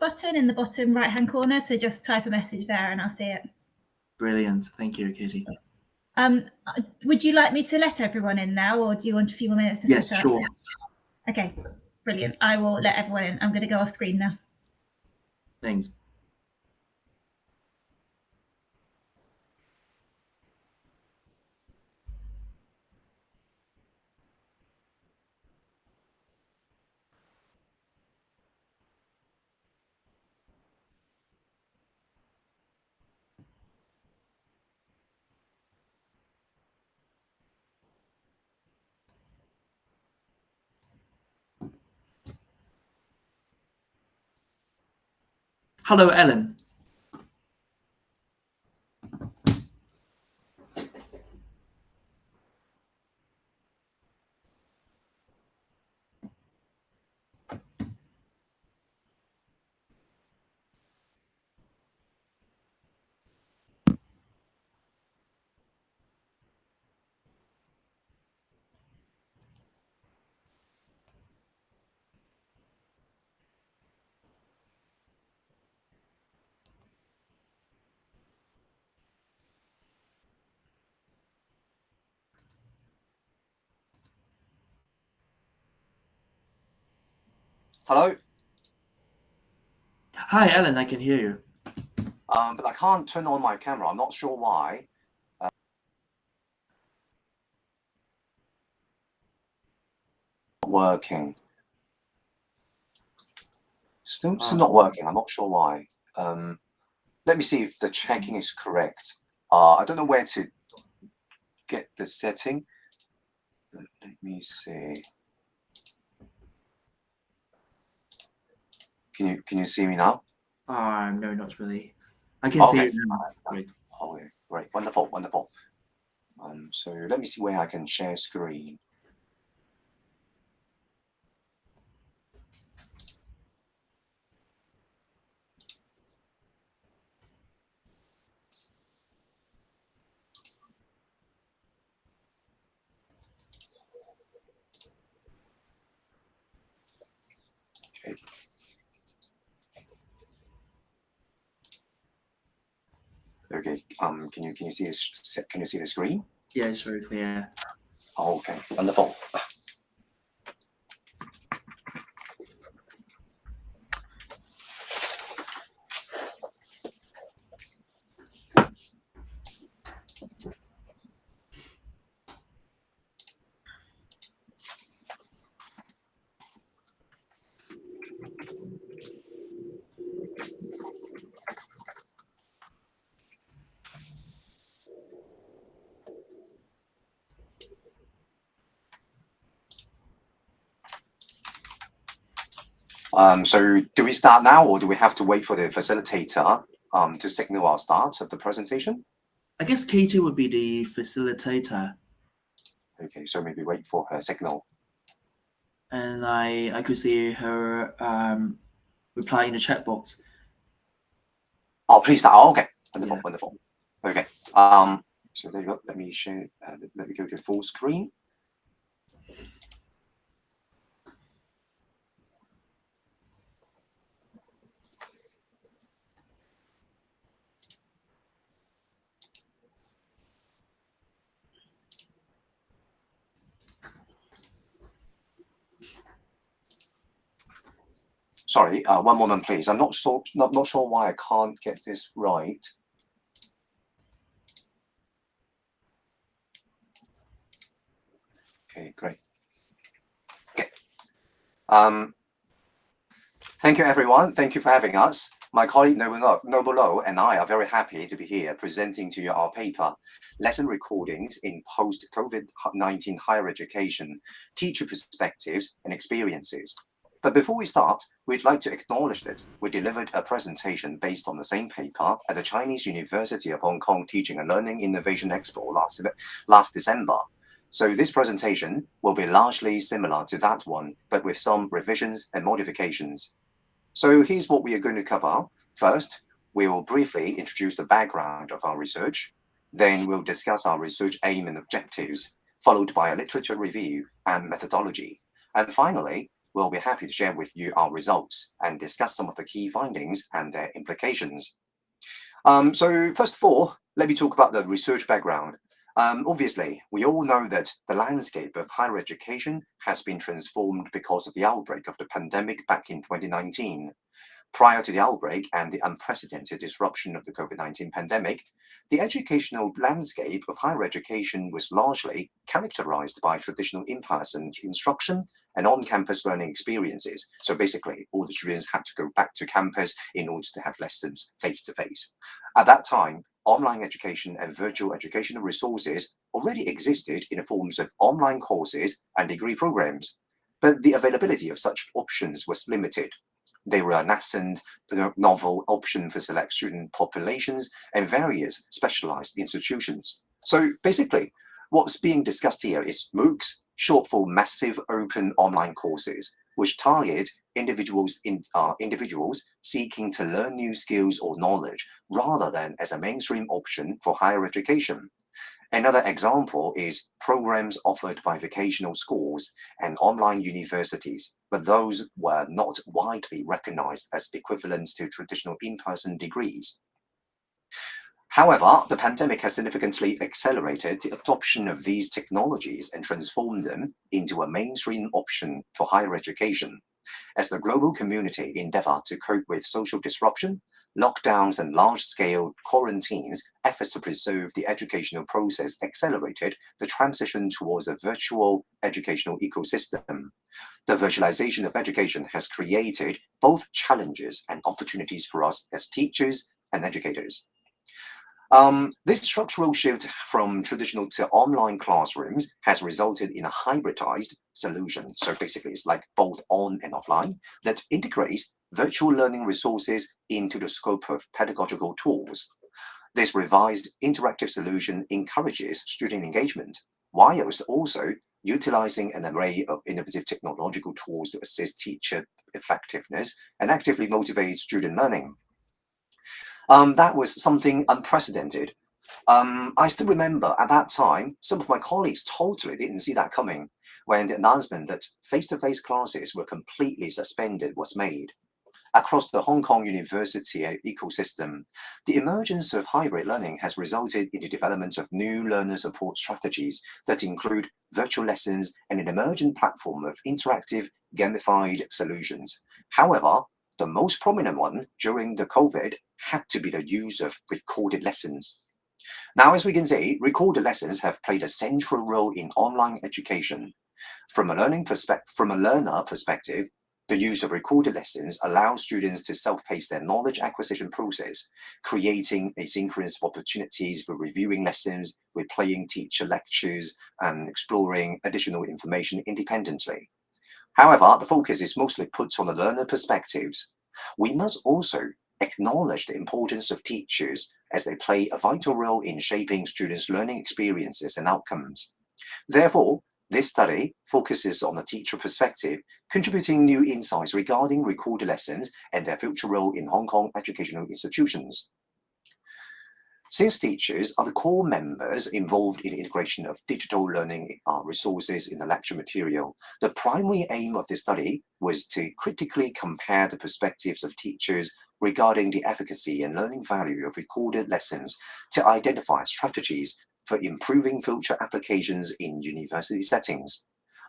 button in the bottom right hand corner. So just type a message there and I'll see it. Brilliant. Thank you, Katie. Um, would you like me to let everyone in now or do you want a few more minutes to yes, set up? sure. Okay, brilliant. I will let everyone in. I'm going to go off screen now. Thanks. Hello, Ellen. Hello? Hi, Ellen. I can hear you. Um, but I can't turn on my camera. I'm not sure why. Uh, working. Still, still not working. I'm not sure why. Um, let me see if the checking is correct. Uh, I don't know where to get the setting. But let me see. Can you can you see me now? Uh, no, not really. I can Okay. see you now. Great. Oh, great, wonderful, wonderful. Um, so let me see where I can share screen. Okay. Okay. Um. Can you can you see this? Can you see the screen? Yeah, it's very clear. Oh, okay. Wonderful. Um, so do we start now or do we have to wait for the facilitator um, to signal our start of the presentation? I guess Katie would be the facilitator, Okay, so maybe wait for her signal. and I I could see her um, reply in the chat box. Oh, please start. Oh, okay, wonderful, Yeah. wonderful. Okay. Um, so there you go. Let me share. Uh, let me go to full screen. Sorry, uh, one moment, please. I'm not so not not sure why I can't get this right. Okay, great. Okay. Um, thank you, everyone. Thank you for having us. My colleague Noble Lo- Noble Lo and I are very happy to be here presenting to you our paper, Lesson Recordings in Post-COVID-19 Higher Education, Teacher Perspectives and Experiences. But before we start, we'd like to acknowledge that we delivered a presentation based on the same paper at the Chinese University of Hong Kong Teaching and Learning Innovation Expo last, last December. So this presentation will be largely similar to that one, but with some revisions and modifications. So here's what we are going to cover. First, we will briefly introduce the background of our research. Then we'll discuss our research aim and objectives, followed by a literature review and methodology. And finally, we'll be happy to share with you our results and discuss some of the key findings and their implications. Um, so first of all, let me talk about the research background. Um, obviously, we all know that the landscape of higher education has been transformed because of the outbreak of the pandemic back in 2019. Prior to the outbreak and the unprecedented disruption of the COVID-19 pandemic, the educational landscape of higher education was largely characterized by traditional in-person instruction and on-campus learning experiences. So basically, all the students had to go back to campus in order to have lessons face-to-face. -face. At that time, online education and virtual educational resources already existed in the forms of online courses and degree programs. But the availability of such options was limited. They were a nascent, novel option for select student populations and various specialized institutions. So basically, what's being discussed here is MOOCs, short for Massive Open Online Courses, which target individuals in uh, individuals seeking to learn new skills or knowledge rather than as a mainstream option for higher education. Another example is programs offered by vocational schools and online universities, but those were not widely recognized as equivalents to traditional in-person degrees. However, the pandemic has significantly accelerated the adoption of these technologies and transformed them into a mainstream option for higher education. As the global community endeavor to cope with social disruption, lockdowns and large-scale quarantines, efforts to preserve the educational process accelerated the transition towards a virtual educational ecosystem. The virtualization of education has created both challenges and opportunities for us as teachers and educators. Um, this structural shift from traditional to online classrooms has resulted in a hybridized solution. So basically, it's like both on and offline that integrates virtual learning resources into the scope of pedagogical tools. This revised interactive solution encourages student engagement, whilst also utilizing an array of innovative technological tools to assist teacher effectiveness and actively motivate student learning. Um, that was something unprecedented. Um, I still remember at that time, some of my colleagues totally didn't see that coming when the announcement that face-to-face -face classes were completely suspended was made. Across the Hong Kong University ecosystem, the emergence of hybrid learning has resulted in the development of new learner support strategies that include virtual lessons and an emergent platform of interactive gamified solutions. However, the most prominent one during the COVID had to be the use of recorded lessons. Now, as we can see, recorded lessons have played a central role in online education. From a learning perspective, from a learner perspective, the use of recorded lessons allows students to self-pace their knowledge acquisition process, creating a asynchronous opportunities for reviewing lessons, replaying teacher lectures, and exploring additional information independently. However, the focus is mostly put on the learner perspectives. We must also acknowledge the importance of teachers as they play a vital role in shaping students' learning experiences and outcomes. Therefore, this study focuses on the teacher perspective, contributing new insights regarding recorded lessons and their future role in Hong Kong educational institutions. Since teachers are the core members involved in the integration of digital learning uh, resources in the lecture material, the primary aim of this study was to critically compare the perspectives of teachers regarding the efficacy and learning value of recorded lessons to identify strategies for improving future applications in university settings.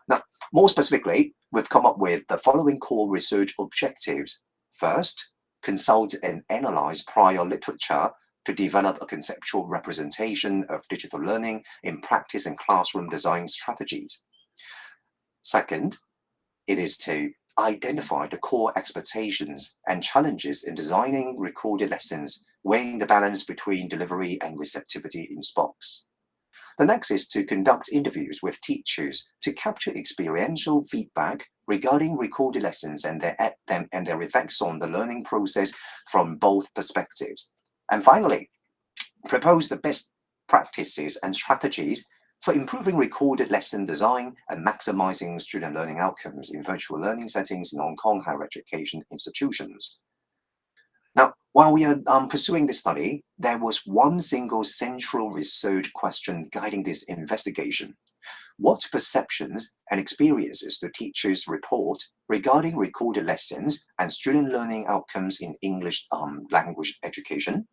Now, more specifically, we've come up with the following core research objectives. First, consult and analyze prior literature to develop a conceptual representation of digital learning in practice and classroom design strategies. Second, it is to identify the core expectations and challenges in designing recorded lessons, weighing the balance between delivery and receptivity in SPOCs. The next is to conduct interviews with teachers to capture experiential feedback regarding recorded lessons and their, and their effects on the learning process from both perspectives. And finally, propose the best practices and strategies for improving recorded lesson design and maximizing student learning outcomes in virtual learning settings in Hong Kong higher education institutions. Now, While we are um, pursuing this study, there was one single central research question guiding this investigation. What perceptions and experiences do teachers report regarding recorded lessons and student learning outcomes in English um, language education?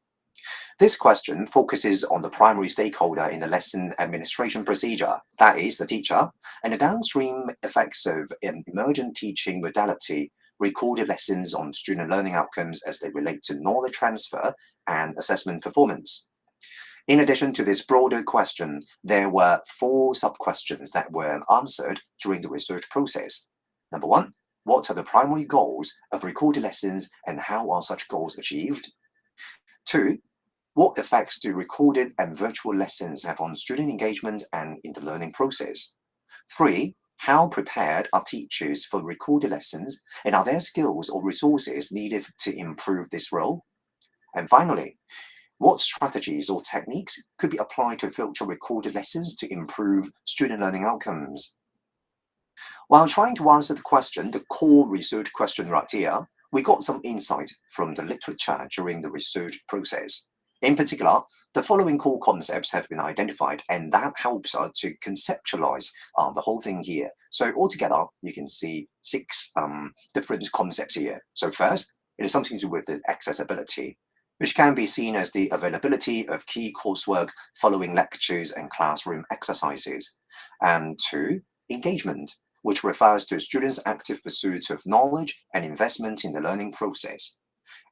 This question focuses on the primary stakeholder in the lesson administration procedure, that is, the teacher, and the downstream effects of an emergent teaching modality, recorded lessons on student learning outcomes as they relate to knowledge transfer and assessment performance. In addition to this broader question, there were four sub-questions that were answered during the research process. Number one, what are the primary goals of recorded lessons and how are such goals achieved? Two, what effects do recorded and virtual lessons have on student engagement and in the learning process? Three, how prepared are teachers for recorded lessons and are there skills or resources needed to improve this role? And finally, what strategies or techniques could be applied to filter recorded lessons to improve student learning outcomes? While trying to answer the question, the core research question right here, we got some insight from the literature during the research process. In particular, the following core concepts have been identified, and that helps us to conceptualize uh, the whole thing here. So altogether, you can see six um, different concepts here. So first, it is something to do with the accessibility, which can be seen as the availability of key coursework following lectures and classroom exercises. And two, engagement, which refers to students' active pursuit of knowledge and investment in the learning process.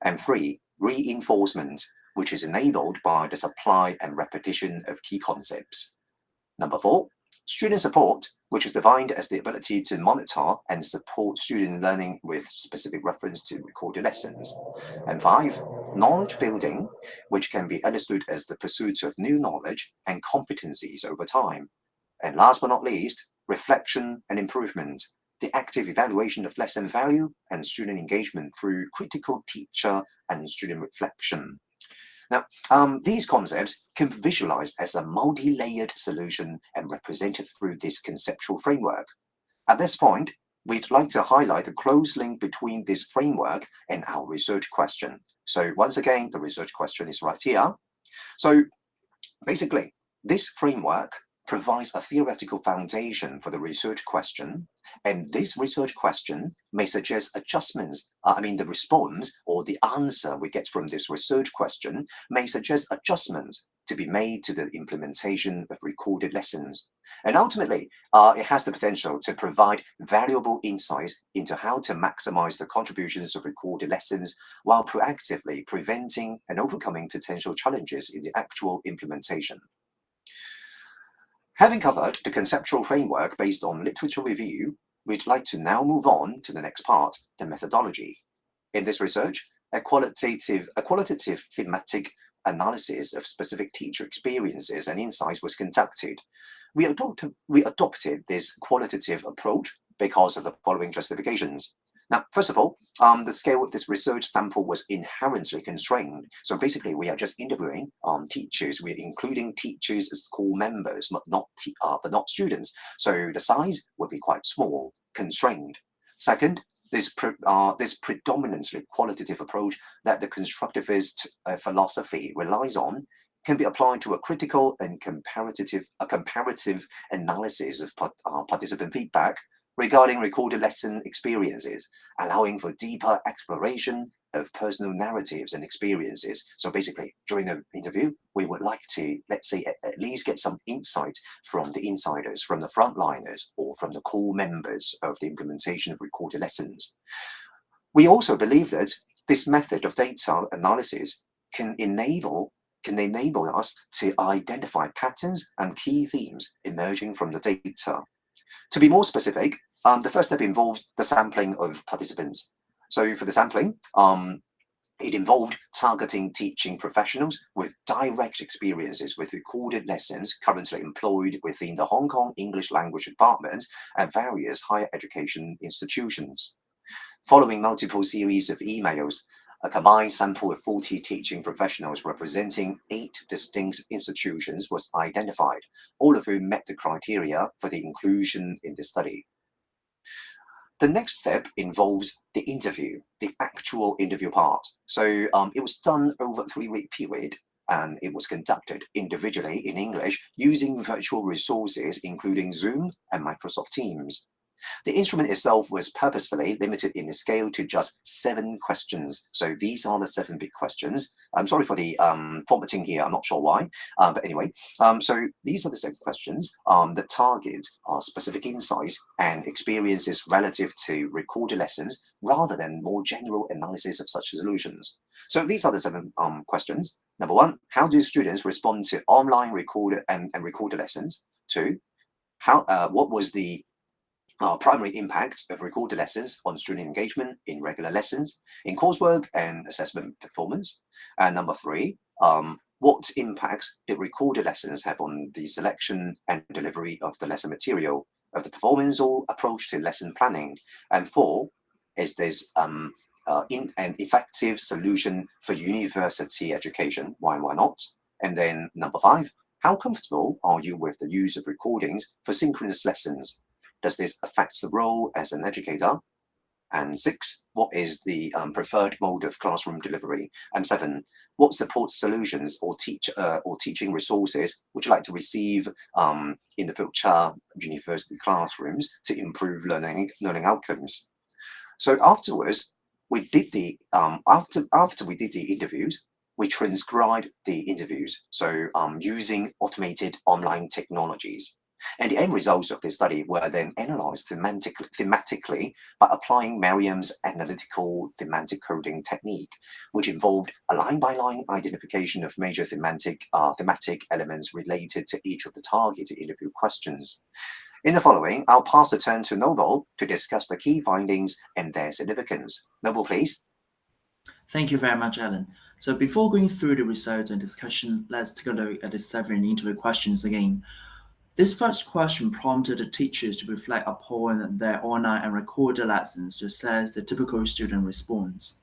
And three, reinforcement, which is enabled by the supply and repetition of key concepts. Number four, student support, which is defined as the ability to monitor and support student learning with specific reference to recorded lessons. And five, knowledge building, which can be understood as the pursuit of new knowledge and competencies over time. And last but not least, reflection and improvement, the active evaluation of lesson value and student engagement through critical teacher and student reflection. Now, um, these concepts can be visualized as a multi-layered solution and represented through this conceptual framework. At this point, we'd like to highlight the close link between this framework and our research question. So once again, the research question is right here. So basically, this framework provides a theoretical foundation for the research question. And this research question may suggest adjustments. Uh, I mean, the response or the answer we get from this research question may suggest adjustments to be made to the implementation of recorded lessons. And ultimately, uh, it has the potential to provide valuable insight into how to maximize the contributions of recorded lessons while proactively preventing and overcoming potential challenges in the actual implementation. Having covered the conceptual framework based on literature review, we'd like to now move on to the next part, the methodology. In this research, a qualitative, a qualitative thematic analysis of specific teacher experiences and insights was conducted. We adopted, we adopted this qualitative approach because of the following justifications. Now, first of all, um, the scale of this research sample was inherently constrained. So basically, we are just interviewing um, teachers. We're including teachers as core members, but not uh, but not students. So the size would be quite small, constrained. Second, this pre uh, this predominantly qualitative approach that the constructivist uh, philosophy relies on can be applied to a critical and comparative a comparative analysis of uh, participant feedback regarding recorded lesson experiences, allowing for deeper exploration of personal narratives and experiences. So basically, during the interview, we would like to, let's say, at, least get some insight from the insiders, from the frontliners, or from the core members of the implementation of recorded lessons. We also believe that this method of data analysis can enable can enable us to identify patterns and key themes emerging from the data. To be more specific, um, the first step involves the sampling of participants. So for the sampling, um, it involved targeting teaching professionals with direct experiences with recorded lessons currently employed within the Hong Kong English Language Department at various higher education institutions. Following multiple series of emails, a combined sample of 40 teaching professionals representing eight distinct institutions was identified, all of whom met the criteria for the inclusion in the study. The next step involves the interview, the actual interview part. So um, it was done over a three-week period and it was conducted individually in English using virtual resources, including Zoom and Microsoft Teams. The instrument itself was purposefully limited in scale to just seven questions. So these are the seven big questions. I'm sorry for the um, formatting here. I'm not sure why, uh, but anyway. Um, so these are the seven questions um, that target uh, specific insights and experiences relative to recorded lessons rather than more general analysis of such solutions. So these are the seven um, questions. Number one, how do students respond to online recorded and, and recorded lessons? Two, how uh, what was the uh, primary impact of recorded lessons on student engagement in regular lessons, in coursework and assessment performance. And number three, um, what impacts did recorded lessons have on the selection and delivery of the lesson material, of the performance or approach to lesson planning? And four, is this um, uh, in an effective solution for university education? Why and why not? And then number five, how comfortable are you with the use of recordings for synchronous lessons? Does this affect the role as an educator? And six, what is the um, preferred mode of classroom delivery? And seven, what support solutions or teach uh, or teaching resources would you like to receive um, in the future university classrooms to improve learning learning outcomes? So afterwards, we did the um, after after we did the interviews, we transcribed the interviews. So um, using automated online technologies. And the end results of this study were then analyzed thematically, thematically by applying Merriam's analytical thematic coding technique, which involved a line-by-line -line identification of major thematic, uh, thematic elements related to each of the targeted interview questions. In the following, I'll pass the turn to Noble to discuss the key findings and their significance. Noble, please. Thank you very much, Alan. So before going through the results and discussion, let's take a look at the seven interview questions again. This first question prompted the teachers to reflect upon their online and recorded lessons to assess the typical student response.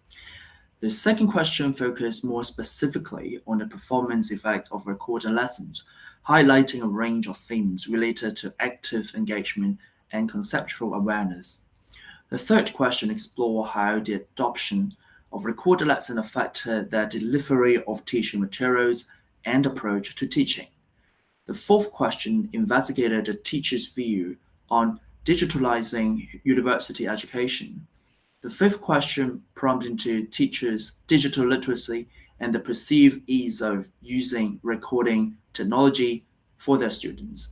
The second question focused more specifically on the performance effects of recorded lessons, highlighting a range of themes related to active engagement and conceptual awareness. The third question explored how the adoption of recorded lessons affected their delivery of teaching materials and approach to teaching. The fourth question investigated the teacher's view on digitalizing university education. The fifth question prompted to teachers' digital literacy and the perceived ease of using recording technology for their students.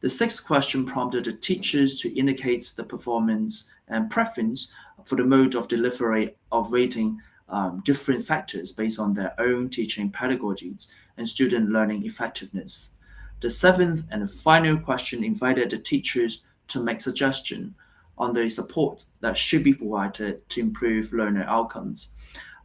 The sixth question prompted the teachers to indicate the performance and preference for the mode of delivery of rating um, different factors based on their own teaching pedagogies and student learning effectiveness. The seventh and final question invited the teachers to make suggestions on the support that should be provided to improve learner outcomes.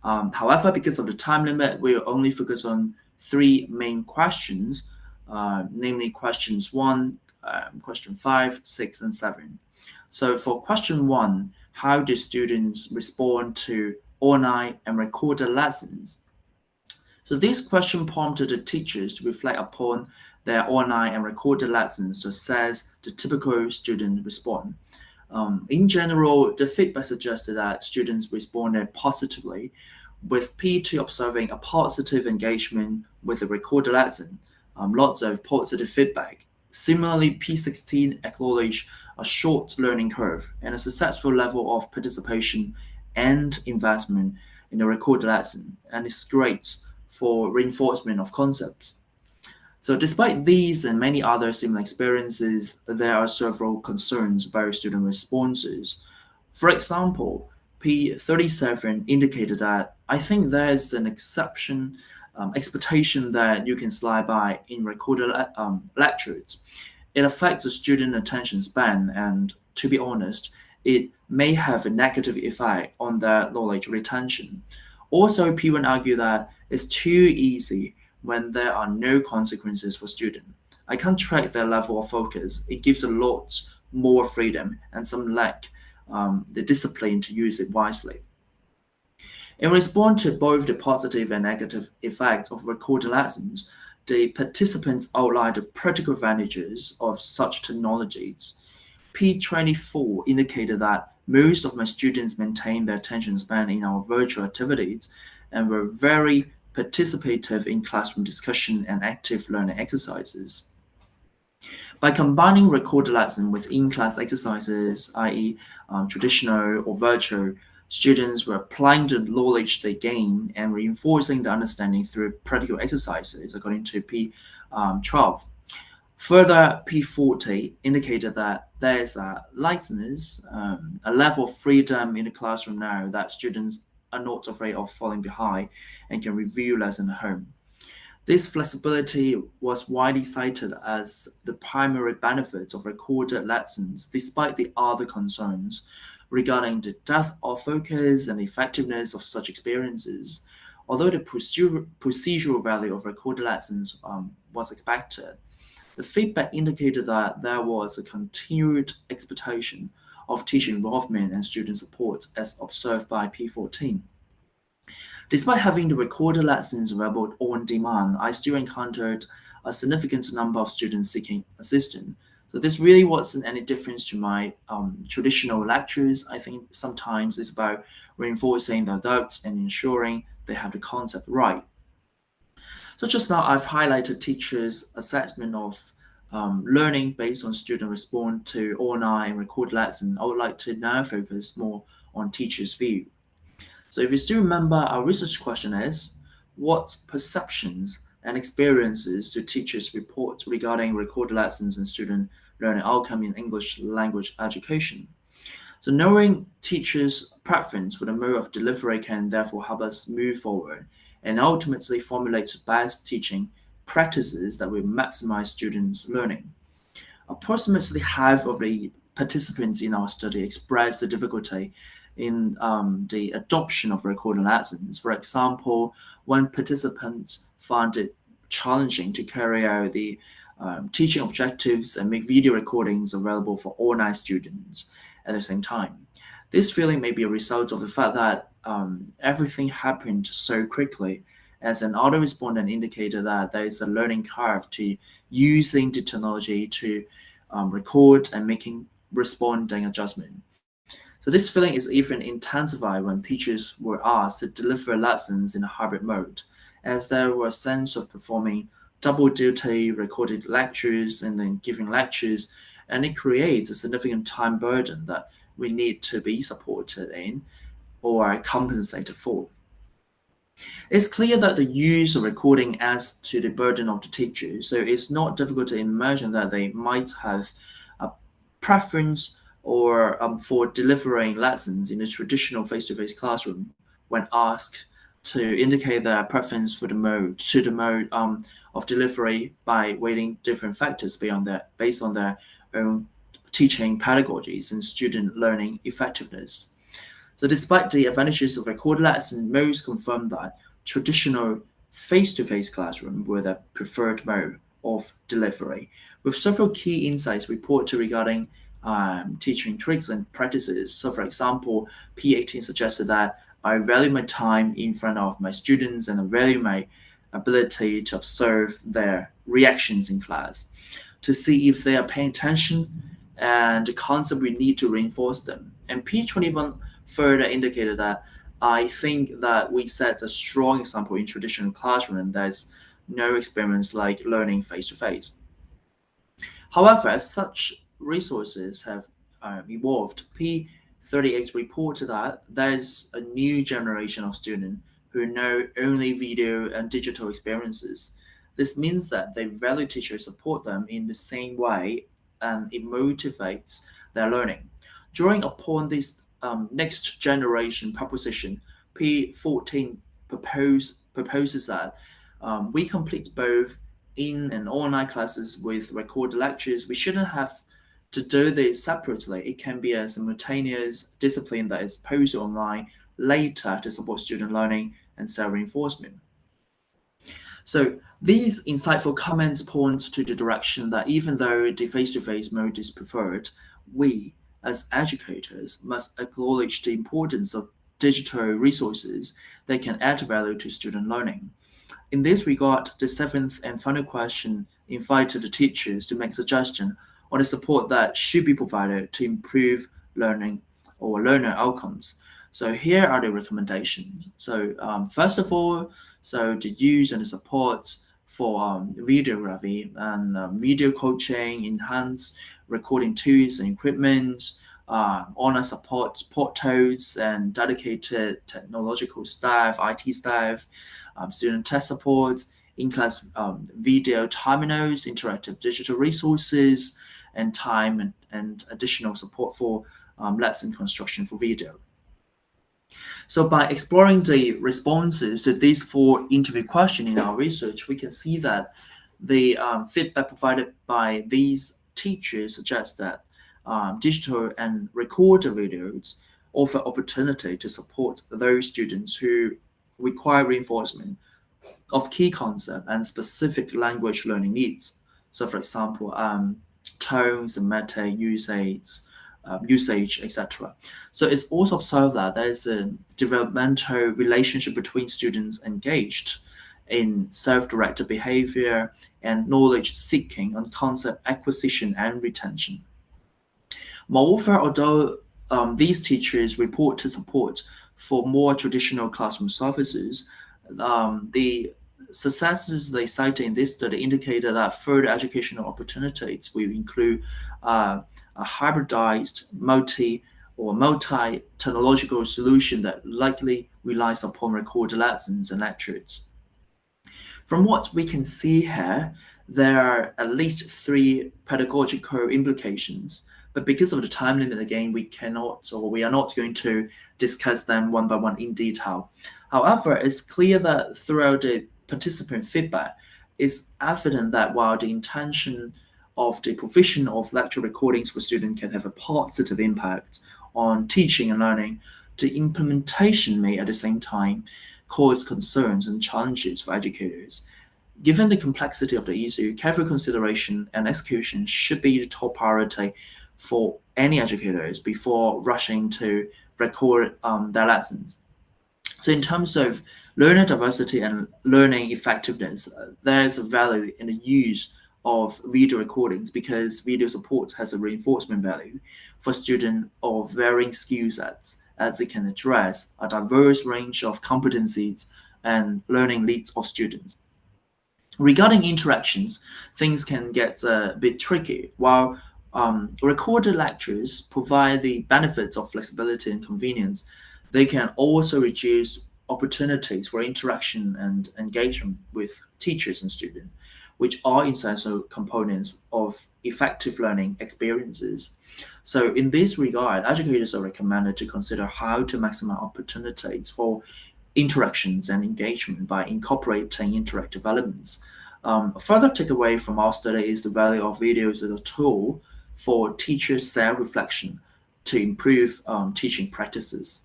Um, however, because of the time limit, we will only focus on three main questions, uh, namely questions one, um, question five, six, and seven. So for question one, how do students respond to online and recorded lessons? So this question prompted the teachers to reflect upon their online and recorded lessons to assess the typical student response. Um, in general, the feedback suggested that students responded positively, with P2 observing a positive engagement with the recorded lesson, um, lots of positive feedback. Similarly, P16 acknowledged a short learning curve and a successful level of participation and investment in the recorded lesson, and it's great for reinforcement of concepts. So despite these and many other similar experiences, there are several concerns about student responses. For example, P37 indicated that I think there's an exception um, expectation that you can slide by in recorded um, lectures. It affects the student attention span and to be honest, it may have a negative effect on their knowledge retention. Also, P1 argue that it's too easy when there are no consequences for students. I can't track their level of focus. It gives a lot more freedom and some lack um, the discipline to use it wisely. In response to both the positive and negative effects of recorded lessons, the participants outlined the practical advantages of such technologies. P24 indicated that most of my students maintained their attention span in our virtual activities and were very participative in classroom discussion and active learning exercises. By combining recorded lesson with in-class exercises, i.e. Um, traditional or virtual, students were applying the knowledge they gain and reinforcing the understanding through practical exercises, according to P12. Um, Further, P40 indicated that there is a lightness, um, a level of freedom in the classroom now that students are not afraid of falling behind and can review lessons at home. This flexibility was widely cited as the primary benefit of recorded lessons, despite the other concerns regarding the depth of focus and effectiveness of such experiences. Although the procedural value of recorded lessons um, was expected, the feedback indicated that there was a continued expectation of teacher involvement and student support as observed by P14. Despite having the recorded lessons available on demand, I still encountered a significant number of students seeking assistance. So this really wasn't any difference to my um, traditional lectures. I think sometimes it's about reinforcing the doubts and ensuring they have the concept right. So just now I've highlighted teachers' assessment of um, learning based on student response to online and recorded lessons. I would like to now focus more on teachers' view. So if you still remember, our research question is, what perceptions and experiences do teachers report regarding recorded lessons and student learning outcome in English language education? So knowing teachers' preference for the mode of delivery can therefore help us move forward and ultimately formulate best teaching practices that will maximize students' learning. Approximately half of the participants in our study expressed the difficulty in um, the adoption of recorded lessons. For example, when participants found it challenging to carry out the um, teaching objectives and make video recordings available for all nine students at the same time. This feeling may be a result of the fact that um, everything happened so quickly as an auto respondent indicated that there is a learning curve to using the technology to um, record and making responding adjustment. So this feeling is even intensified when teachers were asked to deliver lessons in a hybrid mode, as there was a sense of performing double duty, recorded lectures, and then giving lectures, and it creates a significant time burden that we need to be supported in or compensated for. It's clear that the use of recording adds to the burden of the teacher, so it's not difficult to imagine that they might have a preference or um, for delivering lessons in a traditional face-to-face -face classroom when asked to indicate their preference for the mode to the mode um, of delivery by weighting different factors beyond their, based on their own teaching pedagogies and student learning effectiveness. So despite the advantages of recorded lessons, most confirm that traditional face-to-face -face classroom were the preferred mode of delivery, with several key insights reported regarding um, teaching tricks and practices. So for example, P18 suggested that I value my time in front of my students and I value my ability to observe their reactions in class to see if they are paying attention and the concept we need to reinforce them. And P21 further indicated that I think that we set a strong example in traditional classroom there's no experience like learning face-to-face. However, as such resources have uh, evolved, P38 reported that there's a new generation of students who know only video and digital experiences. This means that they value teachers support them in the same way and it motivates their learning. Drawing upon this um, next generation proposition, P14 propose, proposes that um, we complete both in and online classes with recorded lectures. We shouldn't have to do this separately. It can be a simultaneous discipline that is posted online later to support student learning and self-reinforcement. So these insightful comments point to the direction that even though the face-to-face -face mode is preferred, we as educators must acknowledge the importance of digital resources that can add value to student learning. In this regard, the seventh and final question invited the teachers to make suggestions on the support that should be provided to improve learning or learner outcomes. So here are the recommendations. So um, first of all, so the use and the support for um, videography and um, video coaching, enhanced recording tools and equipment, uh, online support portals and dedicated technological staff, IT staff, um, student test support, in-class um, video terminals, interactive digital resources, and time and, and additional support for um, lesson construction for video. So by exploring the responses to these four interview questions in our research, we can see that the um, feedback provided by these teachers suggests that um, digital and recorded videos offer opportunity to support those students who require reinforcement of key concept and specific language learning needs. So for example, um, tones and meta usage, um, usage, etc. So it's also observed that there is a developmental relationship between students engaged in self-directed behavior and knowledge seeking on concept acquisition and retention. Moreover, although um, these teachers report to support for more traditional classroom services, um, the successes they cited in this study indicated that further educational opportunities will include uh, a hybridized multi or multi-technological solution that likely relies upon recorded lessons and lectures. From what we can see here, there are at least three pedagogical implications but because of the time limit again, we cannot or we are not going to discuss them one by one in detail. However, it's clear that throughout the participant feedback, it's evident that while the intention of the provision of lecture recordings for students can have a positive impact on teaching and learning, the implementation may at the same time cause concerns and challenges for educators. Given the complexity of the issue, careful consideration and execution should be the top priority for any educators before rushing to record um, their lessons. So in terms of learner diversity and learning effectiveness, uh, there is a value in the use of video recordings because video support has a reinforcement value for students of varying skill sets as it can address a diverse range of competencies and learning needs of students. Regarding interactions, things can get a bit tricky. While um, recorded lectures provide the benefits of flexibility and convenience. They can also reduce opportunities for interaction and engagement with teachers and students, which are essential components of effective learning experiences. So in this regard, educators are recommended to consider how to maximize opportunities for interactions and engagement by incorporating interactive elements. Um, a further takeaway from our study is the value of videos as a tool for teachers' self-reflection to improve um, teaching practices.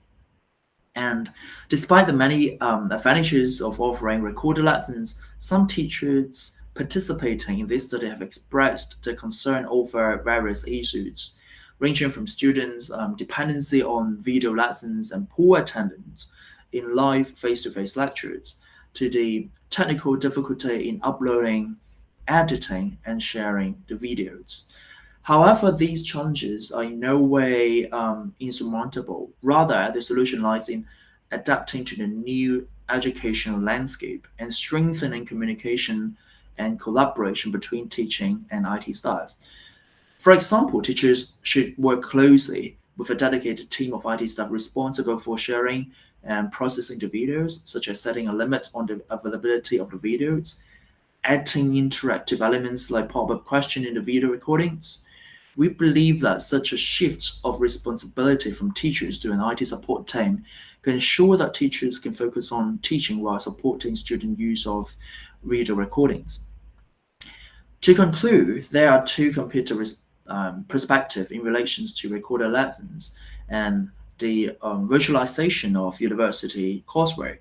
And despite the many um, advantages of offering recorded lessons, some teachers participating in this study have expressed their concern over various issues, ranging from students' um, dependency on video lessons and poor attendance in live face-to-face -face lectures, to the technical difficulty in uploading, editing, and sharing the videos. However, these challenges are in no way um, insurmountable. Rather, the solution lies in adapting to the new educational landscape and strengthening communication and collaboration between teaching and IT staff. For example, teachers should work closely with a dedicated team of IT staff responsible for sharing and processing the videos, such as setting a limit on the availability of the videos, adding interactive elements like pop-up question in the video recordings, we believe that such a shift of responsibility from teachers to an IT support team can ensure that teachers can focus on teaching while supporting student use of video recordings. To conclude, there are two computer um, in relations to recorded lessons and the um, virtualization of university coursework.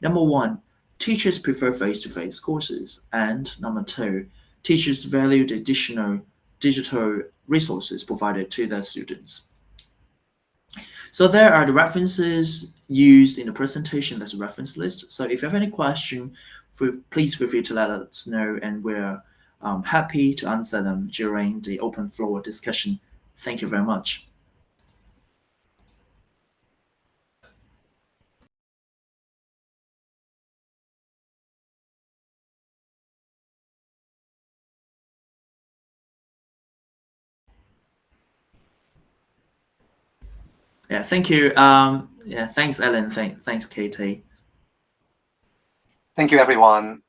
Number one, teachers prefer face-to-face -face courses, and number two, teachers value the additional digital resources provided to their students. So there are the references used in the presentation. There's a reference list. So if you have any question, please feel free to let us know and we're um, happy to answer them during the open floor discussion. Thank you very much. Yeah, thank you. Um, yeah, thanks, Ellen. Thank, thanks, Katie. Thank you, everyone.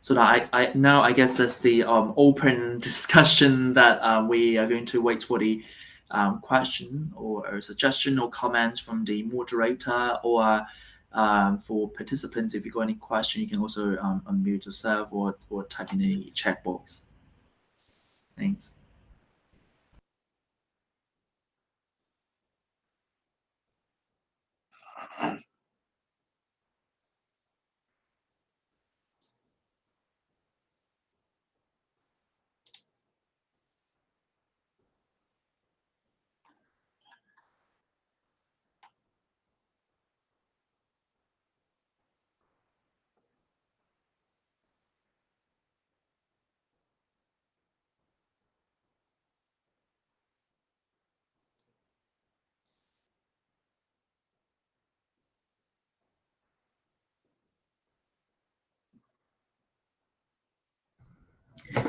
So now I, I now I guess that's the um, open discussion that uh, we are going to wait for the um, question or, or suggestion or comment from the moderator or um, for participants. If you've got any question, you can also um, unmute yourself or, or type in the chat box. Thanks.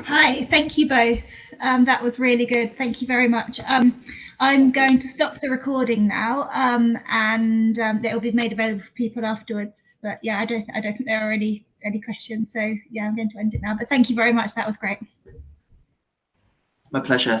Hi, thank you both. Um, that was really good. Thank you very much. Um, I'm going to stop the recording now, um, and um, it will be made available for people afterwards. But yeah, I don't, I don't think there are any any questions. So yeah, I'm going to end it now. But thank you very much. That was great. My pleasure.